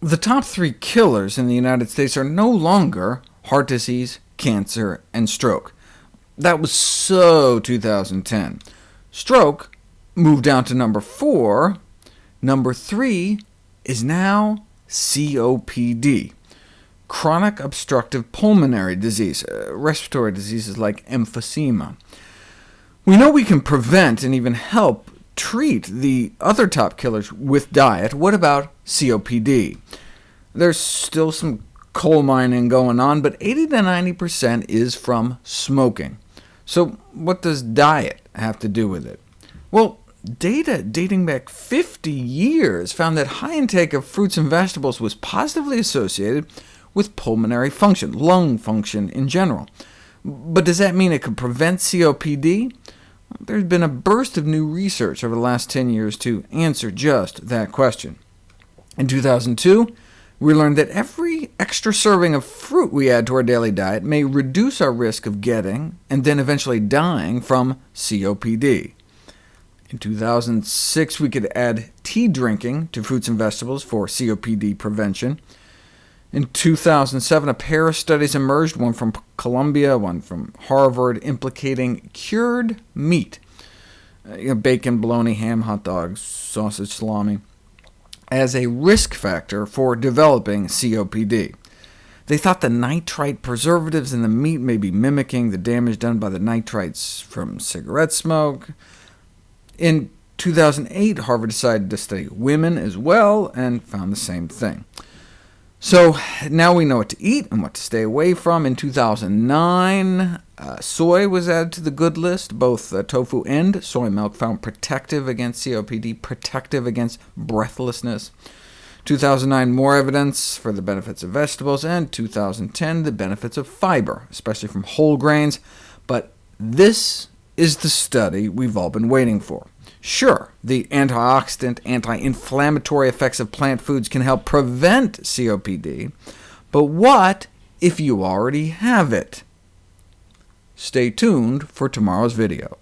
The top three killers in the United States are no longer heart disease, cancer, and stroke. That was so 2010. Stroke moved down to number 4. Number 3 is now COPD, chronic obstructive pulmonary disease, uh, respiratory diseases like emphysema. We know we can prevent and even help treat the other top killers with diet. What about COPD? There's still some coal mining going on, but 80 to 90% is from smoking. So what does diet have to do with it? Well, data dating back 50 years found that high intake of fruits and vegetables was positively associated with pulmonary function, lung function in general. But does that mean it could prevent COPD? There's been a burst of new research over the last 10 years to answer just that question. In 2002, we learned that every extra serving of fruit we add to our daily diet may reduce our risk of getting, and then eventually dying, from COPD. In 2006, we could add tea drinking to fruits and vegetables for COPD prevention. In 2007, a pair of studies emerged, one from Columbia, one from Harvard, implicating cured meat, uh, you know, bacon, bologna, ham, hot dogs, sausage, salami, as a risk factor for developing COPD. They thought the nitrite preservatives in the meat may be mimicking the damage done by the nitrites from cigarette smoke. In 2008, Harvard decided to study women as well, and found the same thing. So now we know what to eat and what to stay away from. In 2009, uh, soy was added to the good list. Both uh, tofu and soy milk found protective against COPD, protective against breathlessness. 2009, more evidence for the benefits of vegetables, and 2010, the benefits of fiber, especially from whole grains. But this is the study we've all been waiting for. Sure, the antioxidant, anti-inflammatory effects of plant foods can help prevent COPD, but what if you already have it? Stay tuned for tomorrow's video.